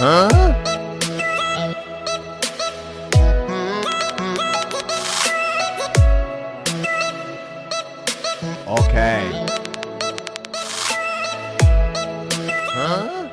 Huh? Okay. Huh?